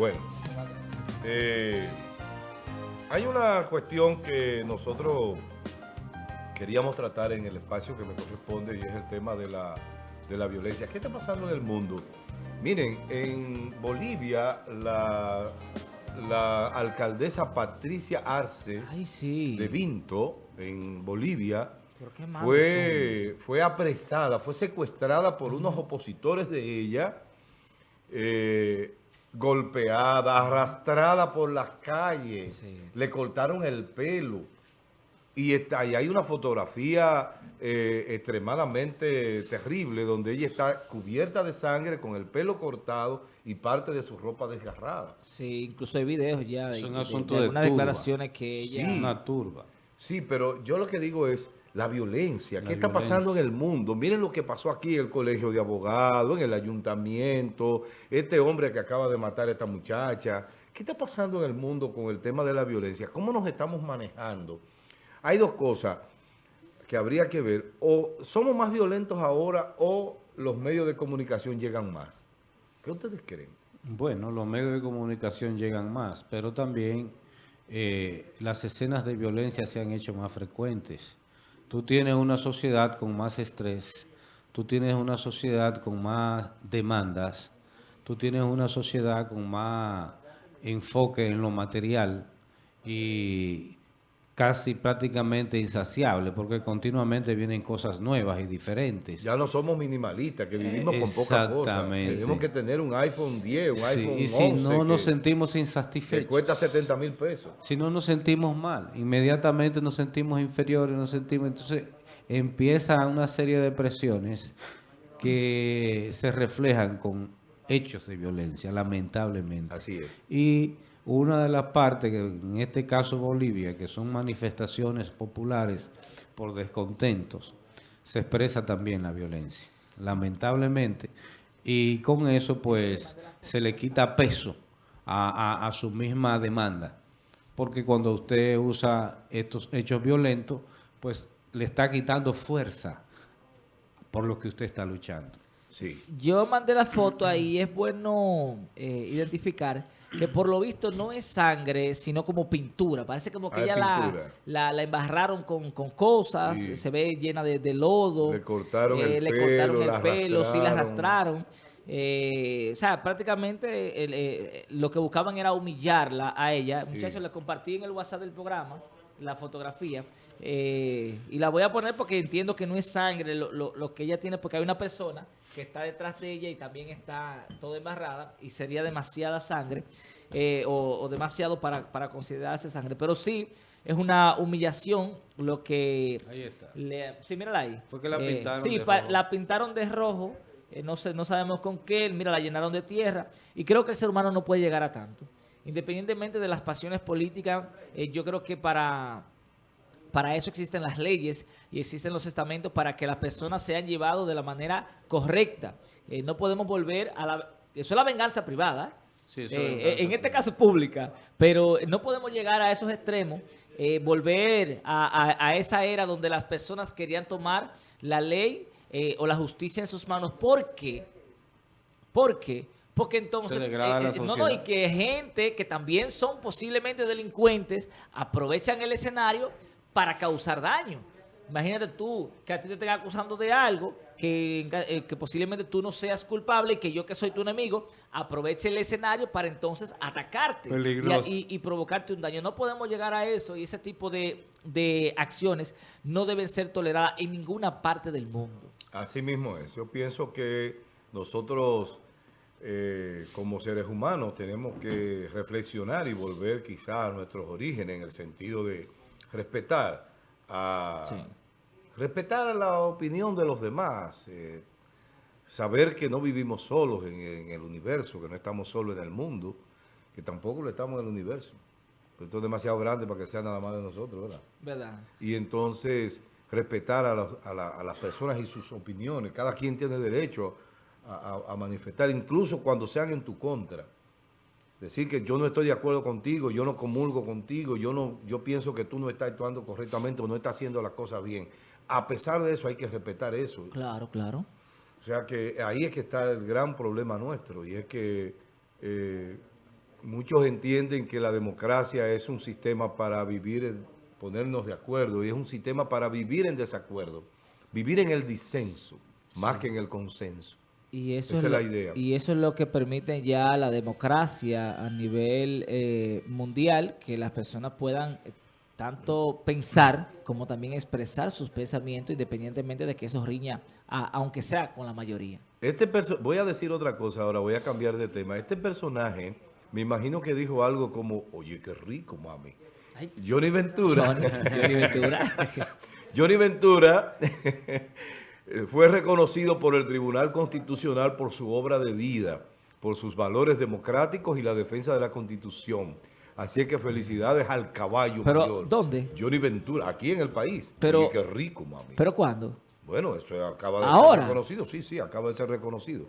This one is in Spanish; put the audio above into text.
Bueno, eh, hay una cuestión que nosotros queríamos tratar en el espacio que me corresponde y es el tema de la, de la violencia. ¿Qué está pasando en el mundo? Miren, en Bolivia la, la alcaldesa Patricia Arce Ay, sí. de Vinto, en Bolivia, fue, fue apresada, fue secuestrada por unos opositores de ella, eh, golpeada, arrastrada por las calles, Sí. le cortaron el pelo. Y, está, y hay una fotografía eh, extremadamente terrible donde ella está cubierta de sangre, con el pelo cortado y parte de su ropa desgarrada. Sí, incluso hay videos ya de, de- asunto de de algunas turba. declaraciones que ella... Sí. Una turba. Sí, pero yo lo que digo es la violencia. La ¿Qué está pasando en el mundo? Miren lo que pasó aquí en el colegio de abogados, en el ayuntamiento, este hombre que acaba de matar a esta muchacha. ¿Qué está pasando en el mundo con el tema de la violencia? ¿Cómo nos estamos manejando? Hay dos cosas que habría que ver. O somos más violentos ahora o los medios de comunicación llegan más. ¿Qué ustedes creen? Bueno, los medios de comunicación llegan más, pero también eh, las escenas de violencia se han hecho más frecuentes. Tú tienes una sociedad con más estrés, tú tienes una sociedad con más demandas, tú tienes una sociedad con más enfoque en lo material y casi prácticamente insaciable, porque continuamente vienen cosas nuevas y diferentes. Ya no somos minimalistas, que vivimos con poca cosa. Exactamente. Tenemos que tener un iPhone 10, un Sí, iPhone y si 11 no nos que- sentimos que insatisfechos, cuesta 70 mil pesos. si no nos sentimos mal, inmediatamente nos sentimos inferiores, nos sentimos, entonces empieza una serie de presiones que se reflejan con hechos de violencia, lamentablemente. Así es. Y una de las partes, que en este caso Bolivia, que son manifestaciones populares por descontentos, se expresa también la violencia, lamentablemente. Y con eso, pues, se le quita peso a, a- a su misma demanda. Porque cuando usted usa estos hechos violentos, pues, le está quitando fuerza por lo que usted está luchando. Sí. Yo mandé la foto ahí, es bueno eh, identificar que por lo visto no es sangre, sino como pintura. Parece como que Ah, es ella la, la, la embarraron con, con cosas, Sí. se ve llena de, de lodo. Le cortaron el le pelo, cortaron el la pelo, sí la arrastraron. Eh, o sea, prácticamente el, eh, lo que buscaban era humillarla a ella. Sí. Muchachos, le compartí en el WhatsApp del programa la fotografía. eh, y la voy a poner porque entiendo que no es sangre lo, lo- lo que ella tiene, porque hay una persona que está detrás de ella y también está toda embarrada y sería demasiada sangre eh, o, o demasiado para, para considerarse sangre. Pero sí, es una humillación lo que... Ahí está. le- sí, mírala ahí. Fue que la pintaron Sí, de pa- rojo. la pintaron de rojo. eh, no, sé, no sabemos con qué. Mira, la llenaron de tierra. Y creo que el ser humano no puede llegar a tanto. Independientemente de las pasiones políticas, eh, yo creo que para, para eso existen las leyes y existen los estamentos para que las personas sean llevadas de la manera correcta. Eh, no podemos volver a la... Eso es la venganza privada. Sí, eso es Eh, en este caso pública, pero no podemos llegar a esos extremos, eh, volver a, a- a esa era donde las personas querían tomar la ley eh, o la justicia en sus manos. ¿Por qué? ¿Por qué? Porque entonces, Se degrada la no, no, y que gente que también son posiblemente delincuentes aprovechan el escenario para causar daño. Imagínate tú que a ti te estén acusando de algo, que, eh, que posiblemente tú no seas culpable y que yo que soy tu enemigo aproveche el escenario para entonces atacarte y y, y provocarte un daño. No podemos llegar a eso y ese tipo de, de acciones no deben ser toleradas en ninguna parte del mundo. Así mismo es. Yo pienso que nosotros, eh, como seres humanos, tenemos que reflexionar y volver quizá a nuestros orígenes en el sentido de respetar a, Sí. respetar la opinión de los demás, eh, saber que no vivimos solos en, en el universo, que no estamos solos en el mundo, que tampoco lo estamos en el universo. Esto es demasiado grande para que sea nada más de nosotros, ¿verdad? ¿Verdad? y entonces respetar a, los- a la- a las personas y sus opiniones. Cada quien tiene derecho a, a- a manifestar, incluso cuando sean en tu contra. Decir que yo no estoy de acuerdo contigo, yo no comulgo contigo, yo no, yo pienso que tú no estás actuando correctamente o no estás haciendo las cosas bien. A pesar de eso hay que respetar eso. Claro, claro. O sea que ahí es que está el gran problema nuestro y es que eh, muchos entienden que la democracia es un sistema para vivir, en- ponernos de acuerdo, y es un sistema para vivir en desacuerdo, vivir en el disenso, más que en el consenso. Y eso Esa es lo- la idea. Y eso es lo que permite ya la democracia a nivel eh, mundial, que las personas puedan eh, tanto pensar como también expresar sus pensamientos independientemente de que eso riña, a- aunque sea con la mayoría. Este perso- voy a decir otra cosa ahora, voy a cambiar de tema. Este personaje, me imagino que dijo algo como, oye, qué rico, mami. Ay. Johnny Ventura. Johnny, Johnny Ventura. Johnny Ventura fue reconocido por el Tribunal Constitucional por su obra de vida, por sus valores democráticos y la defensa de la Constitución. Así es que felicidades al caballo Pero, mayor. ¿dónde? Johnny Ventura, aquí en el país. Pero- Oye, qué rico, mami. ¿Pero cuándo? bueno, eso acaba de ¿Ahora? ser reconocido. Sí, sí, acaba de ser reconocido.